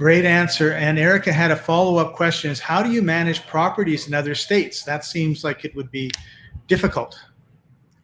Great answer. And Erica had a follow-up question is how do you manage properties in other states? That seems like it would be difficult.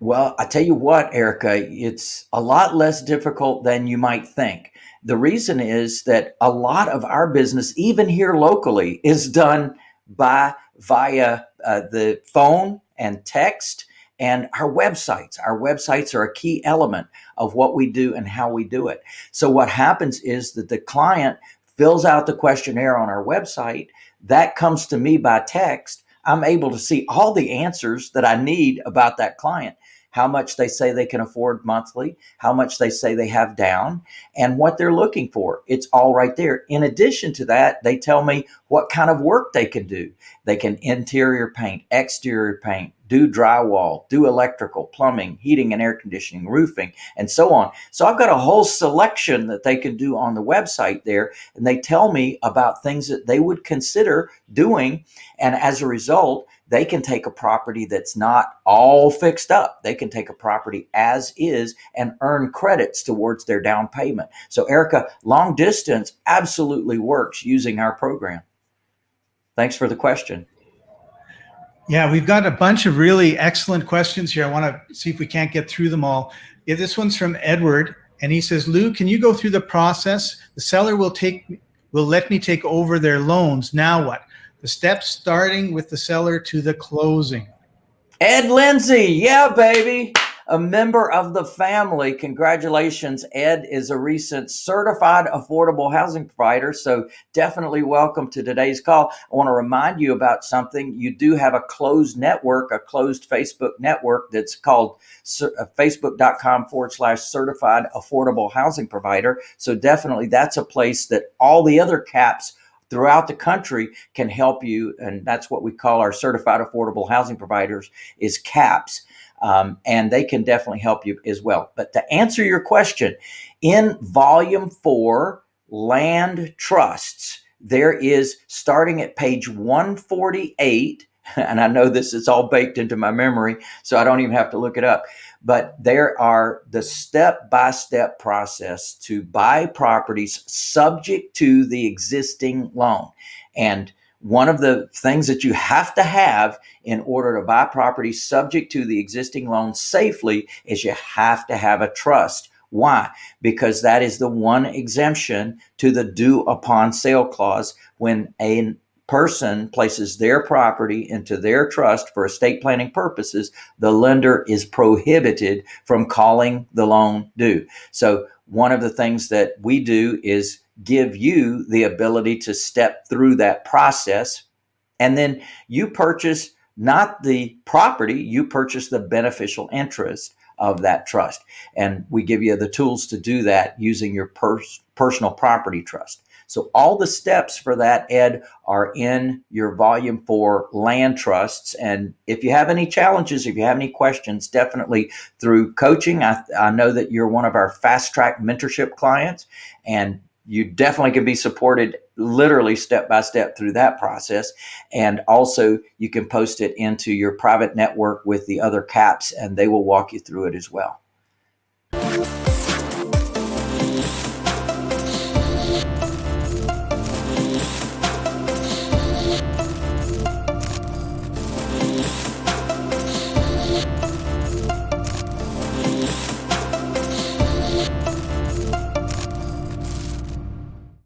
Well, I tell you what, Erica, it's a lot less difficult than you might think. The reason is that a lot of our business, even here locally, is done by via uh, the phone and text and our websites. Our websites are a key element of what we do and how we do it. So what happens is that the client fills out the questionnaire on our website. That comes to me by text. I'm able to see all the answers that I need about that client how much they say they can afford monthly, how much they say they have down, and what they're looking for. It's all right there. In addition to that, they tell me what kind of work they can do. They can interior paint, exterior paint, do drywall, do electrical, plumbing, heating and air conditioning, roofing, and so on. So I've got a whole selection that they can do on the website there. And they tell me about things that they would consider doing. And as a result, they can take a property that's not all fixed up. They can take a property as is and earn credits towards their down payment. So Erica, long distance absolutely works using our program. Thanks for the question. Yeah, we've got a bunch of really excellent questions here. I want to see if we can't get through them all. Yeah, this one's from Edward, and he says, Lou, can you go through the process? The seller will take will let me take over their loans. Now what? The steps starting with the seller to the closing. Ed Lindsay, yeah, baby a member of the family. Congratulations. Ed is a recent certified affordable housing provider. So definitely welcome to today's call. I want to remind you about something. You do have a closed network, a closed Facebook network that's called uh, facebook.com forward slash certified affordable housing provider. So definitely that's a place that all the other caps throughout the country can help you and that's what we call our certified affordable housing providers is caps um, and they can definitely help you as well. But to answer your question, in volume four, land trusts, there is starting at page 148 and I know this is all baked into my memory, so I don't even have to look it up. But there are the step by step process to buy properties subject to the existing loan. And one of the things that you have to have in order to buy property subject to the existing loan safely is you have to have a trust. Why? Because that is the one exemption to the due upon sale clause when a person places their property into their trust for estate planning purposes, the lender is prohibited from calling the loan due. So one of the things that we do is give you the ability to step through that process. And then you purchase not the property, you purchase the beneficial interest of that trust. And we give you the tools to do that using your pers- personal property trust. So all the steps for that, Ed, are in your volume four land trusts. And if you have any challenges, if you have any questions, definitely through coaching. I, I know that you're one of our fast track mentorship clients and you definitely can be supported literally step by step through that process. And also you can post it into your private network with the other caps and they will walk you through it as well.